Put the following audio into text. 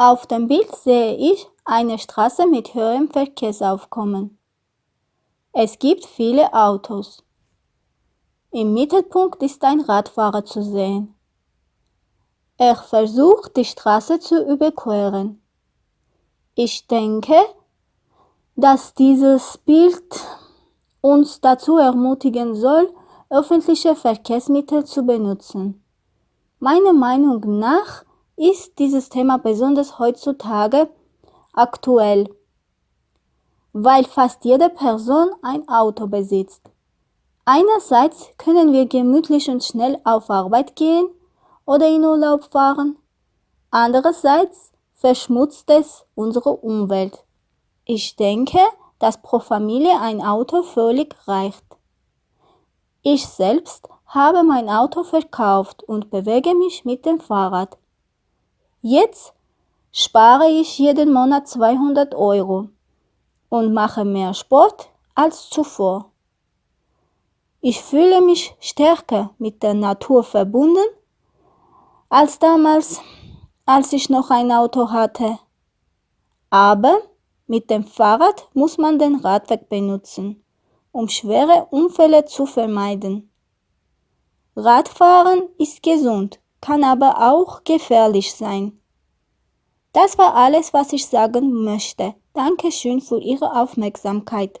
Auf dem Bild sehe ich eine Straße mit höherem Verkehrsaufkommen. Es gibt viele Autos. Im Mittelpunkt ist ein Radfahrer zu sehen. Er versucht, die Straße zu überqueren. Ich denke, dass dieses Bild uns dazu ermutigen soll, öffentliche Verkehrsmittel zu benutzen. Meiner Meinung nach ist dieses Thema besonders heutzutage aktuell, weil fast jede Person ein Auto besitzt. Einerseits können wir gemütlich und schnell auf Arbeit gehen oder in Urlaub fahren. Andererseits verschmutzt es unsere Umwelt. Ich denke, dass pro Familie ein Auto völlig reicht. Ich selbst habe mein Auto verkauft und bewege mich mit dem Fahrrad. Jetzt spare ich jeden Monat 200 Euro und mache mehr Sport als zuvor. Ich fühle mich stärker mit der Natur verbunden als damals, als ich noch ein Auto hatte. Aber mit dem Fahrrad muss man den Radweg benutzen, um schwere Unfälle zu vermeiden. Radfahren ist gesund, kann aber auch gefährlich sein. Das war alles, was ich sagen möchte. Dankeschön für Ihre Aufmerksamkeit.